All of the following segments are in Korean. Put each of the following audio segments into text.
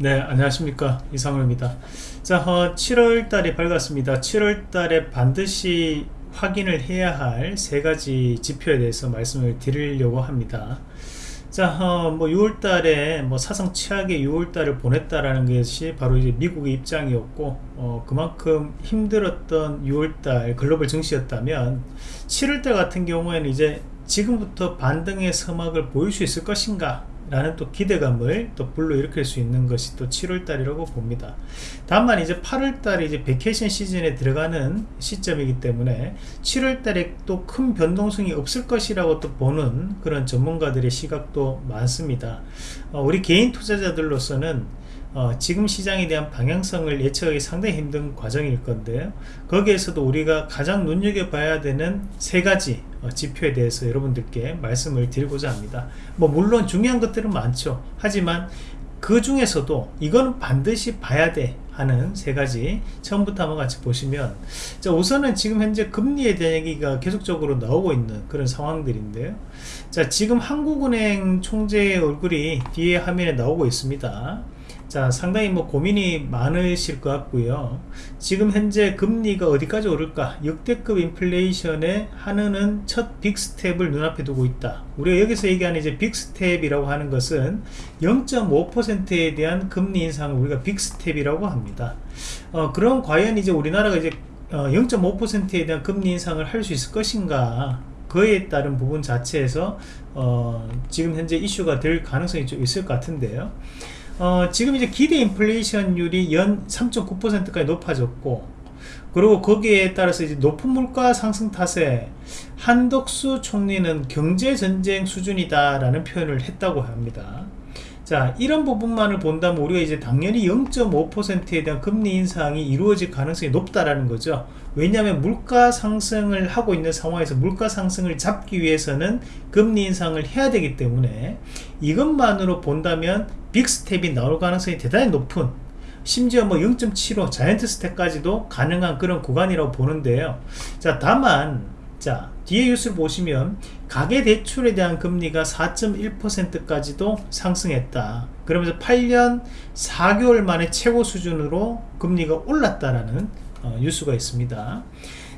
네 안녕하십니까. 이상호입니다. 자 어, 7월 달이 밝았습니다. 7월 달에 반드시 확인을 해야 할 세 가지 지표에 대해서 말씀을 드리려고 합니다. 자, 어, 뭐 6월 달에 뭐 사상 최악의 6월 달을 보냈다라는 것이 바로 이제 미국의 입장이었고, 어, 그만큼 힘들었던 6월 달 글로벌 증시였다면, 7월 달 같은 경우에는 이제 지금부터 반등의 서막을 보일 수 있을 것인가 라는 또 기대감을 또 불러일으킬 수 있는 것이 또 7월달이라고 봅니다. 다만 이제 8월달이 이제 vacation 시즌에 들어가는 시점이기 때문에 7월달에 또 큰 변동성이 없을 것이라고 또 보는 그런 전문가들의 시각도 많습니다. 어, 우리 개인 투자자들로서는 어, 지금 시장에 대한 방향성을 예측하기 상당히 힘든 과정일 건데요. 거기에서도 우리가 가장 눈여겨봐야 되는 세 가지 어, 지표에 대해서 여러분들께 말씀을 드리고자 합니다. 뭐 물론 중요한 것들은 많죠. 하지만 그 중에서도 이거는 반드시 봐야 돼 하는 세 가지 처음부터 한번 같이 보시면 자 우선은 지금 현재 금리에 대한 얘기가 계속적으로 나오고 있는 그런 상황들인데요. 자 지금 한국은행 총재의 얼굴이 뒤에 화면에 나오고 있습니다 자 상당히 뭐 고민이 많으실 것 같고요. 지금 현재 금리가 어디까지 오를까? 역대급 인플레이션에 한은은 첫 빅스텝을 눈앞에 두고 있다. 우리가 여기서 얘기하는 이제 빅스텝이라고 하는 것은 0.5%에 대한 금리 인상을 우리가 빅스텝이라고 합니다. 어, 그럼 과연 이제 우리나라가 이제 어, 0.5%에 대한 금리 인상을 할 수 있을 것인가? 그에 따른 부분 자체에서 어, 지금 현재 이슈가 될 가능성이 좀 있을 것 같은데요 어, 지금 이제 기대 인플레이션율이 연 3.9%까지 높아졌고 그리고 거기에 따라서 이제 높은 물가 상승 탓에 한덕수 총리는 경제전쟁 수준이다 라는 표현을 했다고 합니다 자 이런 부분만을 본다면 우리가 이제 당연히 0.5%에 대한 금리 인상이 이루어질 가능성이 높다라는 거죠. 왜냐하면 물가 상승을 하고 있는 상황에서 물가 상승을 잡기 위해서는 금리 인상을 해야 되기 때문에 이것만으로 본다면 빅스텝이 나올 가능성이 대단히 높은 심지어 뭐 0.75 자이언트 스텝까지도 가능한 그런 구간이라고 보는데요. 자 다만 자 뒤에 뉴스를 보시면 가계대출에 대한 금리가 4.1%까지도 상승했다. 그러면서 8년 4개월 만에 최고 수준으로 금리가 올랐다라는 어, 뉴스가 있습니다.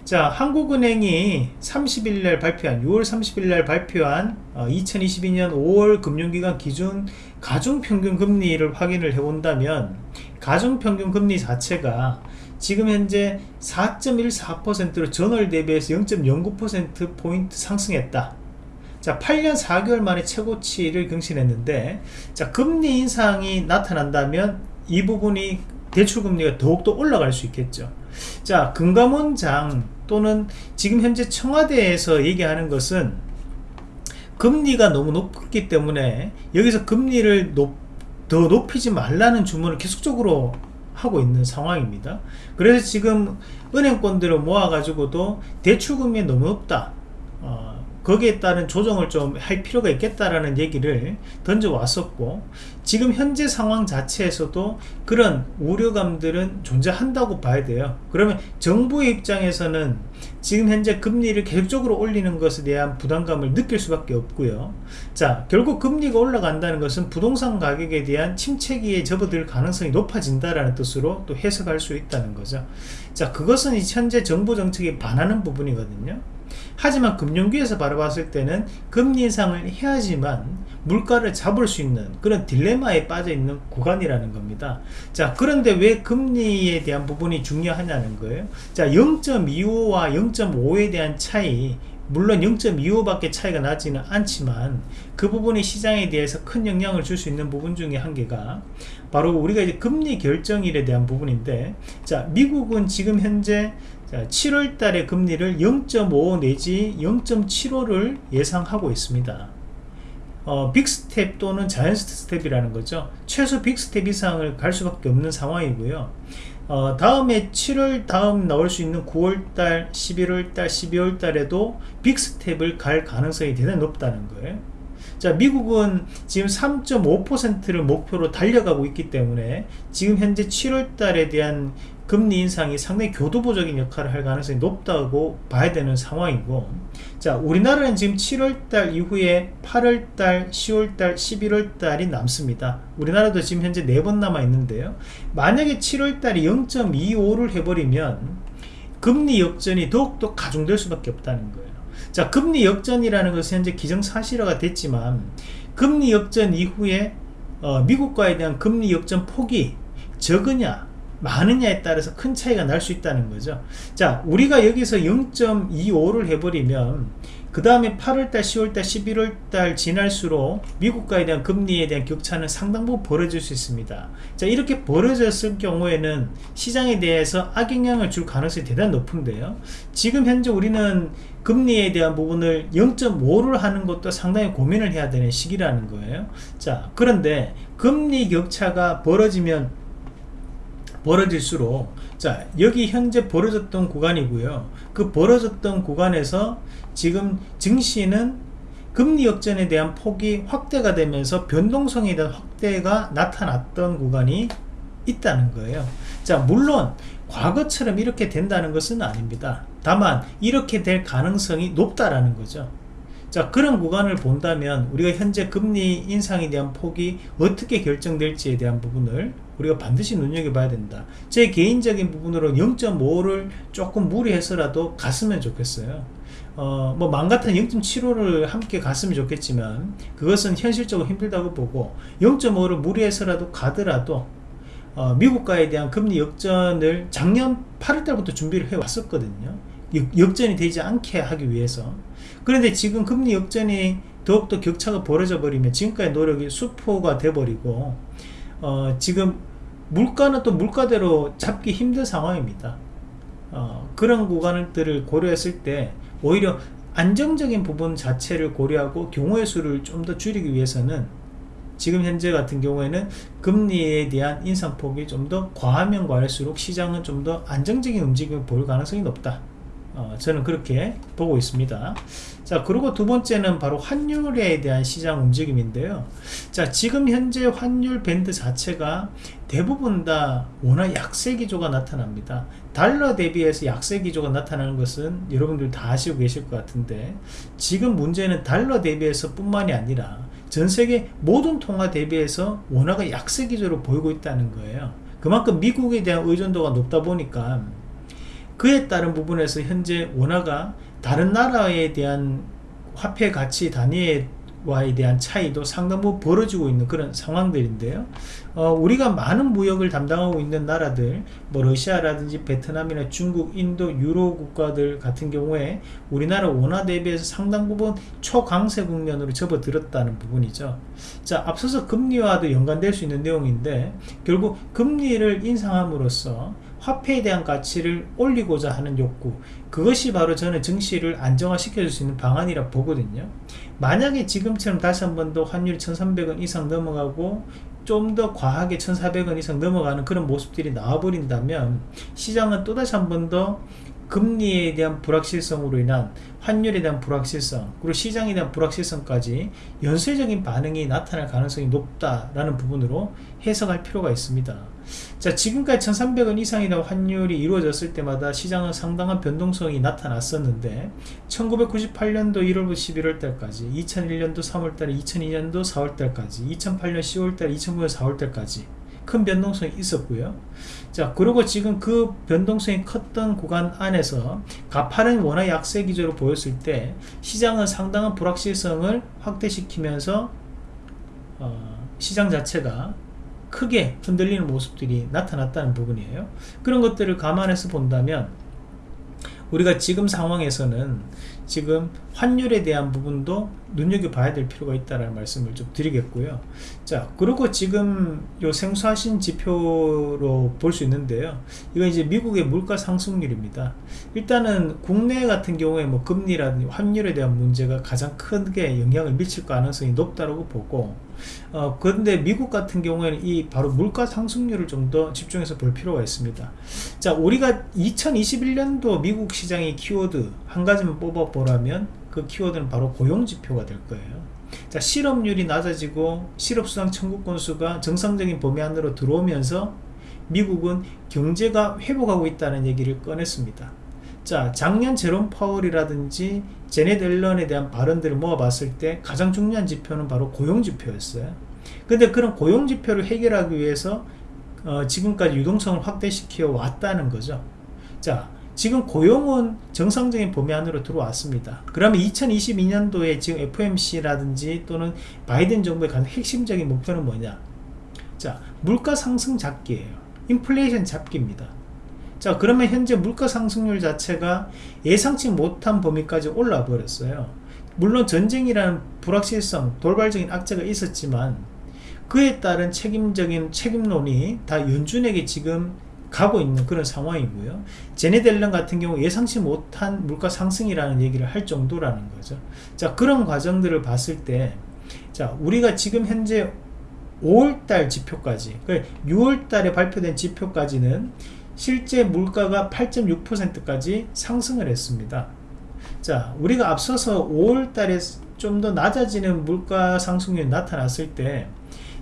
자 한국은행이 30일 날 발표한 6월 30일 날 발표한 어, 2022년 5월 금융기관 기준 가중평균 금리를 확인을 해본다면 가중평균 금리 자체가 지금 현재 4.14%로 전월 대비해서 0.09%포인트 상승했다. 자 8년 4개월 만에 최고치를 경신했는데 자 금리 인상이 나타난다면 이 부분이 대출금리가 더욱더 올라갈 수 있겠죠. 자 금감원장 또는 지금 현재 청와대에서 얘기하는 것은 금리가 너무 높기 때문에 여기서 금리를 높, 더 높이지 말라는 주문을 계속적으로 하고 있는 상황입니다. 그래서 지금 은행권들을 모아 가지고도 대출금리 너무 높다. 어, 거기에 따른 조정을 좀 할 필요가 있겠다라는 얘기를 던져 왔었고 지금 현재 상황 자체에서도 그런 우려감들은 존재한다고 봐야 돼요. 그러면 정부의 입장에서는 지금 현재 금리를 계속적으로 올리는 것에 대한 부담감을 느낄 수밖에 없고요. 자 결국 금리가 올라간다는 것은 부동산 가격에 대한 침체기에 접어들 가능성이 높아진다라는 뜻으로 또 해석할 수 있다는 거죠. 자 그것은 현재 정부 정책에 반하는 부분이거든요 하지만 금융기에서 바라봤을 때는 금리 인상을 해야지만 물가를 잡을 수 있는 그런 딜레마에 빠져 있는 구간이라는 겁니다. 자 그런데 왜 금리에 대한 부분이 중요하냐는 거예요. 자 0.25와 0.5에 대한 차이 물론 0.25밖에 차이가 나지는 않지만 그 부분이 시장에 대해서 큰 영향을 줄 수 있는 부분 중에 한 개가 바로 우리가 이제 금리 결정일에 대한 부분인데 자 미국은 지금 현재 자, 7월 달에 금리를 0.5 내지 0.75를 예상하고 있습니다. 어, 빅스텝 또는 자이언트 스텝이라는 거죠. 최소 빅스텝 이상을 갈 수밖에 없는 상황이고요. 어, 다음에 7월 다음 나올 수 있는 9월달, 11월달, 12월달에도 빅스텝을 갈 가능성이 대단히 높다는 거예요. 자 미국은 지금 3.5%를 목표로 달려가고 있기 때문에 지금 현재 7월달에 대한 금리 인상이 상당히 교두보적인 역할을 할 가능성이 높다고 봐야 되는 상황이고 자 우리나라는 지금 7월달 이후에 8월달 10월달 11월달이 남습니다. 우리나라도 지금 현재 4번 남아 있는데요. 만약에 7월달이 0.25를 해버리면 금리 역전이 더욱더 가중될 수밖에 없다는 거예요. 자 금리 역전이라는 것은 현재 기정사실화가 됐지만 금리 역전 이후에 어, 미국과에 대한 금리 역전 폭이 적으냐 많으냐에 따라서 큰 차이가 날 수 있다는 거죠. 자 우리가 여기서 0.25를 해버리면 그 다음에 8월달 10월달 11월달 지날수록 미국과에 대한 금리에 대한 격차는 상당 부분 벌어질 수 있습니다. 자 이렇게 벌어졌을 경우에는 시장에 대해서 악영향을 줄 가능성이 대단히 높은데요. 지금 현재 우리는 금리에 대한 부분을 0.5를 하는 것도 상당히 고민을 해야 되는 시기라는 거예요. 자 그런데 금리 격차가 벌어지면 벌어질수록. 자 여기 현재 벌어졌던 구간이고요. 그 벌어졌던 구간에서 지금 증시는 금리 역전에 대한 폭이 확대가 되면서 변동성에 대한 확대가 나타났던 구간이 있다는 거예요. 자 물론 과거처럼 이렇게 된다는 것은 아닙니다. 다만 이렇게 될 가능성이 높다라는 거죠 자 그런 구간을 본다면 우리가 현재 금리 인상에 대한 폭이 어떻게 결정될지에 대한 부분을 우리가 반드시 눈여겨봐야 된다 제 개인적인 부분으로 0.5를 조금 무리해서라도 갔으면 좋겠어요 어, 뭐, 맘 같은 0.75를 함께 갔으면 좋겠지만, 그것은 현실적으로 힘들다고 보고, 0.5를 무리해서라도 가더라도, 어, 미국과에 대한 금리 역전을 작년 8월 달부터 준비를 해왔었거든요. 역, 전이 되지 않게 하기 위해서. 그런데 지금 금리 역전이 더욱더 격차가 벌어져 버리면 지금까지 노력이 수포가 돼버리고, 어, 지금 물가는 또 물가대로 잡기 힘든 상황입니다. 어, 그런 구간들을 고려했을 때 오히려 안정적인 부분 자체를 고려하고 경우의 수를 좀 더 줄이기 위해서는 지금 현재 같은 경우에는 금리에 대한 인상폭이 좀 더 과하면 과할수록 시장은 좀 더 안정적인 움직임을 볼 가능성이 높다 어, 저는 그렇게 보고 있습니다. 자 그리고 두 번째는 바로 환율에 대한 시장 움직임인데요. 자 지금 현재 환율 밴드 자체가 대부분 다 워낙 약세 기조가 나타납니다. 달러 대비해서 약세 기조가 나타나는 것은 여러분들 다 아시고 계실 것 같은데 지금 문제는 달러 대비해서 뿐만이 아니라 전세계 모든 통화 대비해서 원화가 약세 기조로 보이고 있다는 거예요. 그만큼 미국에 대한 의존도가 높다 보니까 그에 따른 부분에서 현재 원화가 다른 나라에 대한 화폐 가치 단위와에 대한 차이도 상당 부분 벌어지고 있는 그런 상황들인데요. 어, 우리가 많은 무역을 담당하고 있는 나라들 뭐 러시아라든지 베트남이나 중국 인도 유로 국가들 같은 경우에 우리나라 원화 대비해서 상당 부분 초강세 국면으로 접어들었다는 부분이죠. 자 앞서서 금리와도 연관될 수 있는 내용인데 결국 금리를 인상함으로써 화폐에 대한 가치를 올리고자 하는 욕구. 그것이 바로 저는 증시를 안정화 시켜 줄 수 있는 방안이라 보거든요. 만약에 지금처럼 다시 한 번 더 환율이 1300원 이상 넘어가고 좀 더 과하게 1400원 이상 넘어가는 그런 모습들이 나와버린다면 시장은 또다시 한 번 더 금리에 대한 불확실성으로 인한 환율에 대한 불확실성 그리고 시장에 대한 불확실성까지 연쇄적인 반응이 나타날 가능성이 높다라는 부분으로 해석할 필요가 있습니다 자 지금까지 1300원 이상이나 환율이 이루어졌을 때마다 시장은 상당한 변동성이 나타났었는데 1998년도 1월부터 11월 달까지 2001년도 3월 달에 2002년도 4월 달까지 2008년 10월 달 2009년 4월 달까지 큰 변동성이 있었고요. 자 그리고 지금 그 변동성이 컸던 구간 안에서 가파른 원화 약세 기조로 보였을 때 시장은 상당한 불확실성을 확대시키면서 어, 시장 자체가 크게 흔들리는 모습들이 나타났다는 부분이에요. 그런 것들을 감안해서 본다면 우리가 지금 상황에서는 지금 환율에 대한 부분도 눈여겨봐야 될 필요가 있다는 말씀을 좀 드리겠고요. 자 그리고 지금 요 생소하신 지표로 볼 수 있는데요. 이건 이제 미국의 물가 상승률입니다. 일단은 국내 같은 경우에 뭐 금리라든지 환율에 대한 문제가 가장 크게 영향을 미칠 가능성이 높다고 보고 어, 그런데 미국 같은 경우에는 이 바로 물가 상승률을 좀 더 집중해서 볼 필요가 있습니다. 자 우리가 2021년도 미국 시장의 키워드 한 가지만 뽑아 보 라면 그 키워드는 바로 고용지표가 될 거예요 자 실업률이 낮아지고 실업수당 청구 건수가 정상적인 범위 안으로 들어오면서 미국은 경제가 회복하고 있다는 얘기를 꺼냈습니다. 자, 작년 제롬 파월이라든지 제넷 앨런에 대한 발언들을 모아봤을 때 가장 중요한 지표는 바로 고용 지표였어요. 근데 그런 고용 지표를 해결하기 위해서 어, 지금까지 유동성을 확대시켜 왔다는 거죠. 자, 지금 고용은 정상적인 범위 안으로 들어왔습니다. 그러면 2022년도에 지금 FMC라든지 또는 바이든 정부의 가장 핵심적인 목표는 뭐냐? 자, 물가 상승 잡기예요. 인플레이션 잡기입니다. 자, 그러면 현재 물가 상승률 자체가 예상치 못한 범위까지 올라 버렸어요. 물론 전쟁이라는 불확실성, 돌발적인 악재가 있었지만 그에 따른 책임적인 책임론이 다 연준에게 지금 가고 있는 그런 상황이고요. 제네델런 같은 경우 예상치 못한 물가 상승이라는 얘기를 할 정도라는 거죠. 자, 그런 과정들을 봤을 때, 자, 우리가 지금 현재 5월달 지표까지, 6월달에 그 발표된 지표까지는 실제 물가가 8.6%까지 상승을 했습니다. 자, 우리가 앞서서 5월달에 좀 더 낮아지는 물가 상승률이 나타났을 때,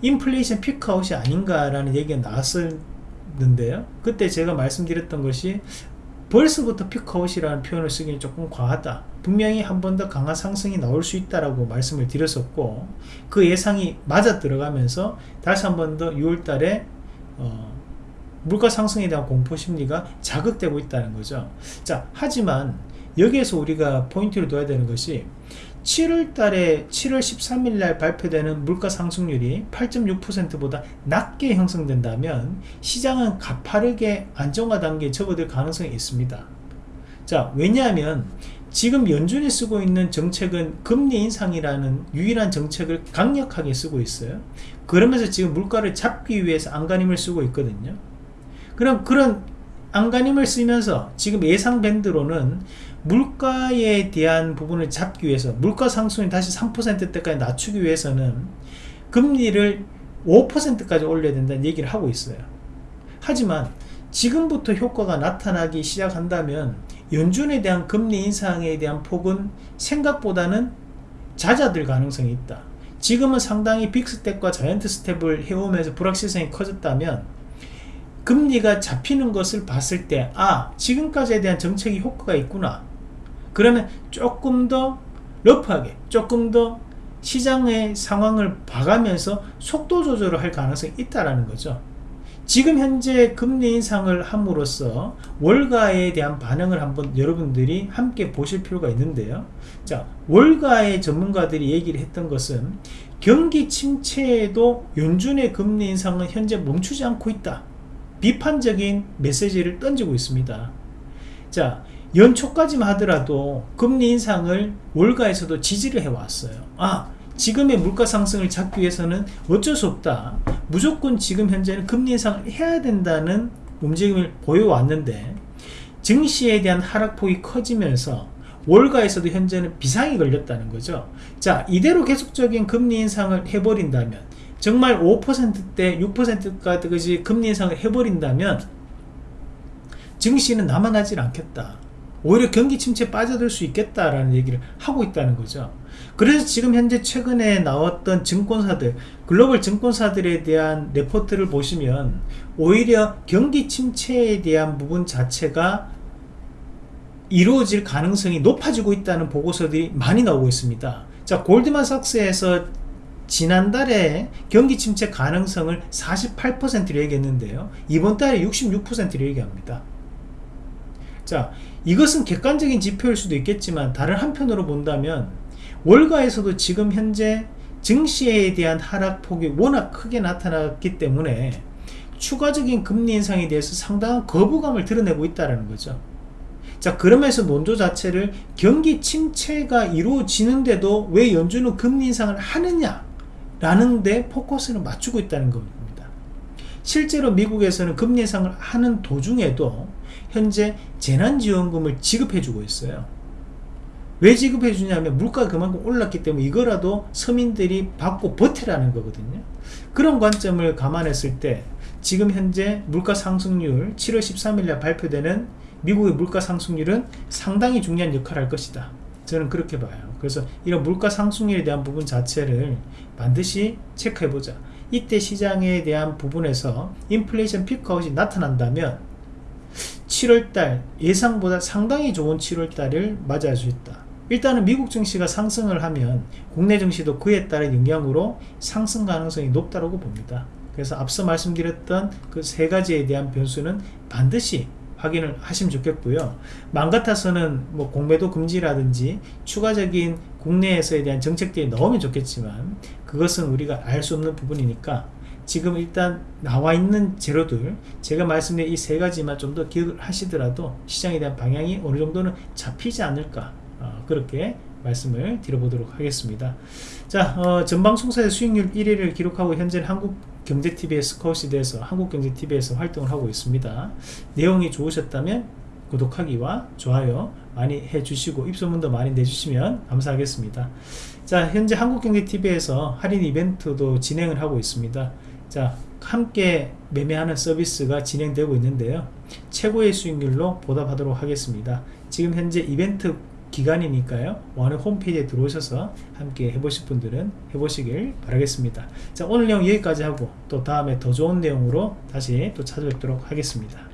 인플레이션 피크아웃이 아닌가라는 얘기가 나왔 었는데요. 그때 제가 말씀드렸던 것이 벌써부터 피크아웃이라는 표현을 쓰기는 조금 과하다. 분명히 한 번 더 강한 상승이 나올 수 있다라고 말씀을 드렸었고 그 예상이 맞아 들어가면서 다시 한 번 더 6월달에 어, 물가 상승에 대한 공포 심리가 자극되고 있다는 거죠. 자, 하지만 여기에서 우리가 포인트를 둬야 되는 것이 7월 달에 7월 13일 날 발표되는 물가 상승률이 8.6%보다 낮게 형성된다면 시장은 가파르게 안정화 단계에 접어들 가능성이 있습니다. 자, 왜냐하면 지금 연준이 쓰고 있는 정책은 금리 인상이라는 유일한 정책을 강력하게 쓰고 있어요. 그러면서 지금 물가를 잡기 위해서 안간힘을 쓰고 있거든요. 그럼 그런 안간힘을 쓰면서 지금 예상 밴드로는 물가에 대한 부분을 잡기 위해서 물가 상승이 다시 3%대까지 낮추기 위해서는 금리를 5%까지 올려야 된다는 얘기를 하고 있어요. 하지만 지금부터 효과가 나타나기 시작한다면 연준에 대한 금리 인상에 대한 폭은 생각보다는 잦아들 가능성이 있다. 지금은 상당히 빅스텝과 자이언트 스텝을 해오면서 불확실성이 커졌다면 금리가 잡히는 것을 봤을 때, 아, 지금까지에 대한 정책이 효과가 있구나. 그러면 조금 더 러프하게 조금 더 시장의 상황을 봐가면서 속도 조절을 할 가능성이 있다라는 거죠. 지금 현재 금리 인상을 함으로써 월가에 대한 반응을 한번 여러분들이 함께 보실 필요가 있는데요. 자, 월가의 전문가들이 얘기를 했던 것은 경기 침체에도 연준의 금리 인상은 현재 멈추지 않고 있다. 비판적인 메시지를 던지고 있습니다. 자, 연초까지만 하더라도 금리 인상을 월가에서도 지지를 해왔어요. 아, 지금의 물가 상승을 잡기 위해서는 어쩔 수 없다. 무조건 지금 현재는 금리 인상을 해야 된다는 움직임을 보여왔는데 증시에 대한 하락폭이 커지면서 월가에서도 현재는 비상이 걸렸다는 거죠. 자, 이대로 계속적인 금리 인상을 해버린다면 정말 5%대 6%까지 금리 인상을 해버린다면 증시는 남아나질 않겠다. 오히려 경기 침체에 빠져들 수 있겠다라는 얘기를 하고 있다는 거죠. 그래서 지금 현재 최근에 나왔던 증권사들, 글로벌 증권사들에 대한 레포트를 보시면 오히려 경기 침체에 대한 부분 자체가 이루어질 가능성이 높아지고 있다는 보고서들이 많이 나오고 있습니다. 자, 골드만삭스에서 지난달에 경기 침체 가능성을 48%로 얘기했는데요. 이번 달에 66%로 얘기합니다. 자, 이것은 객관적인 지표일 수도 있겠지만 다른 한편으로 본다면 월가에서도 지금 현재 증시에 대한 하락폭이 워낙 크게 나타났기 때문에 추가적인 금리 인상에 대해서 상당한 거부감을 드러내고 있다는 거죠. 자 그러면서 논조 자체를 경기 침체가 이루어지는데도 왜 연준은 금리 인상을 하느냐 라는 데 포커스를 맞추고 있다는 겁니다. 실제로 미국에서는 금리 인상을 하는 도중에도 현재 재난지원금을 지급해주고 있어요. 왜 지급해주냐면 물가가 그만큼 올랐기 때문에 이거라도 서민들이 받고 버티라는 거거든요. 그런 관점을 감안했을 때 지금 현재 물가 상승률 7월 13일날 발표되는 미국의 물가 상승률은 상당히 중요한 역할을 할 것이다. 저는 그렇게 봐요. 그래서 이런 물가 상승률에 대한 부분 자체를 반드시 체크해보자. 이때 시장에 대한 부분에서 인플레이션 피크아웃이 나타난다면 7월달 예상보다 상당히 좋은 7월달을 맞이할 수 있다. 일단은 미국 증시가 상승을 하면 국내 증시도 그에 따른 영향으로 상승 가능성이 높다고 봅니다. 그래서 앞서 말씀드렸던 그 세 가지에 대한 변수는 반드시 확인을 하시면 좋겠고요. 맘 같아서는 뭐 공매도 금지라든지 추가적인 국내에서에 대한 정책들이 나오면 좋겠지만 그것은 우리가 알 수 없는 부분이니까 지금 일단 나와 있는 재료들 제가 말씀드린 이 세 가지만 좀 더 기억을 하시더라도 시장에 대한 방향이 어느 정도는 잡히지 않을까 어, 그렇게 말씀을 드려보도록 하겠습니다. 자 어, 전방송사의 수익률 1위를 기록하고 현재 한국경제TV의 스카웃시대에서 한국경제TV에서 활동을 하고 있습니다. 내용이 좋으셨다면 구독하기와 좋아요 많이 해주시고 입소문도 많이 내주시면 감사하겠습니다. 자 현재 한국경제TV에서 할인 이벤트도 진행을 하고 있습니다 자 함께 매매하는 서비스가 진행되고 있는데요. 최고의 수익률로 보답하도록 하겠습니다. 지금 현재 이벤트 기간이니까요. 오늘 홈페이지에 들어오셔서 함께 해보실 분들은 해보시길 바라겠습니다. 자 오늘 내용 여기까지 하고 또 다음에 더 좋은 내용으로 다시 또 찾아뵙도록 하겠습니다